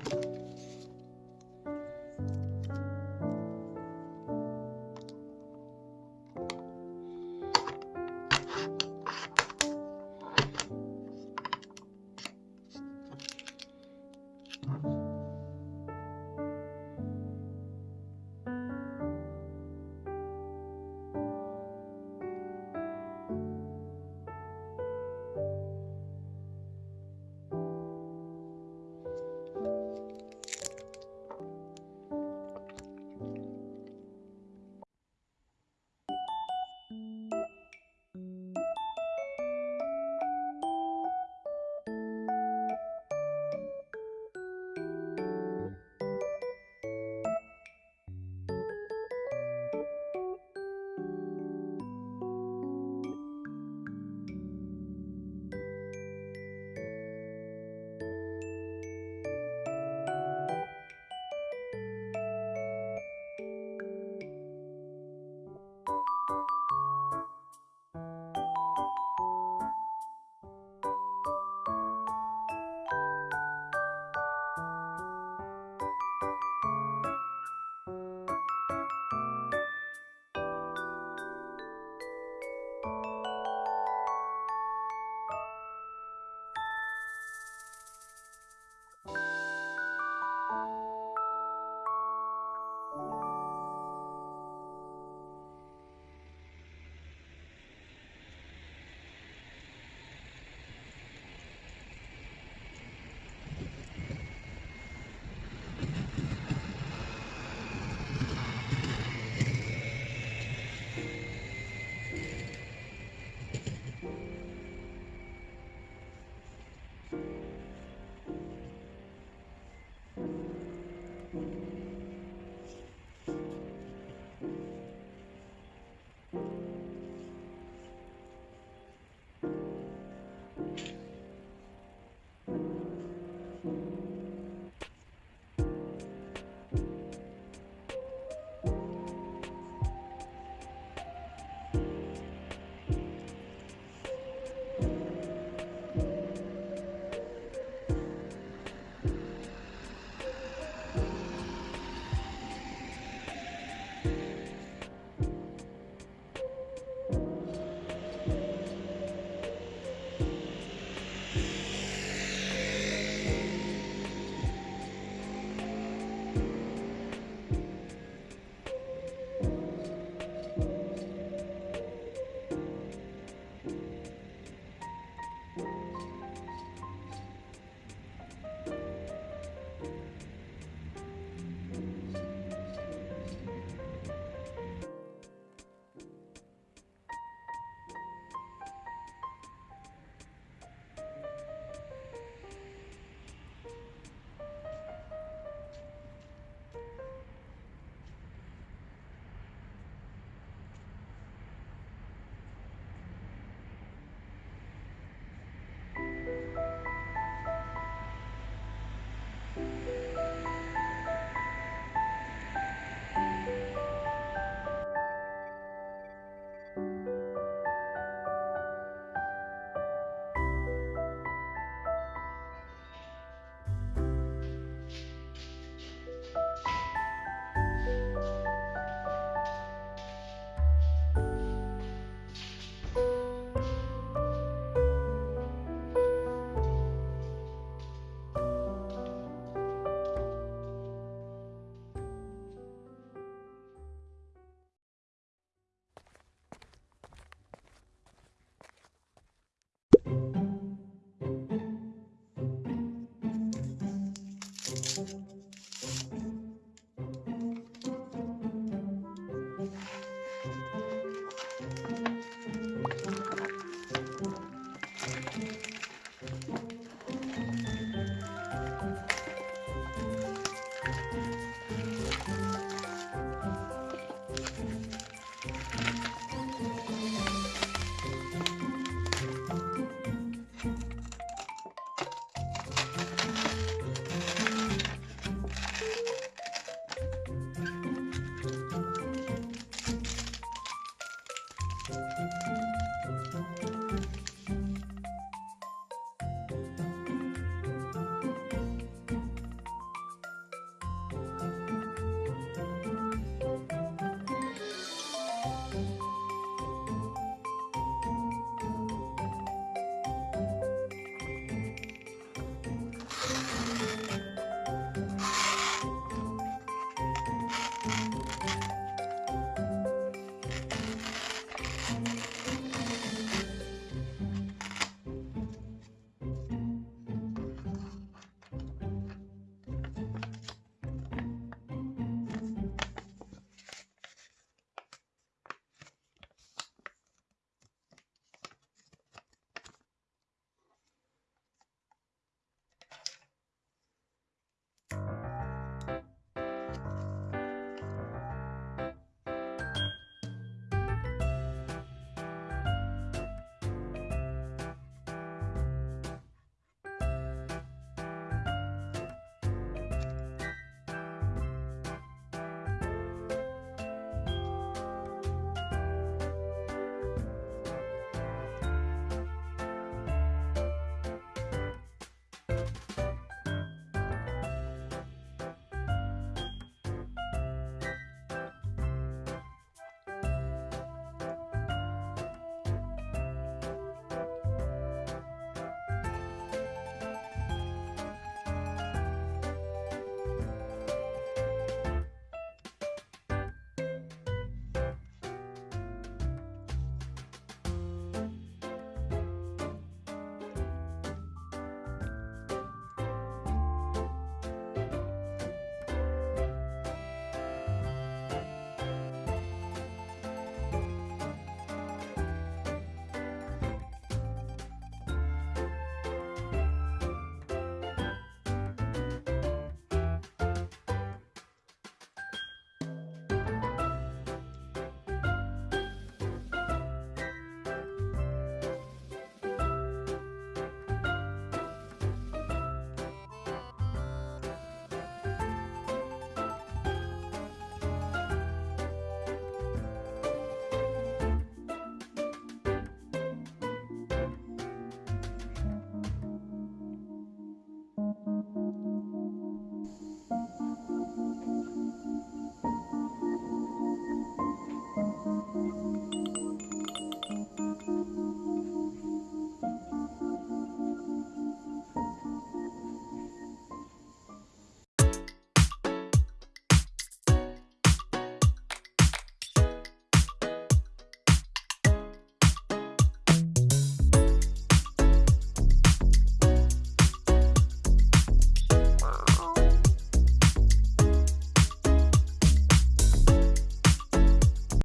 time.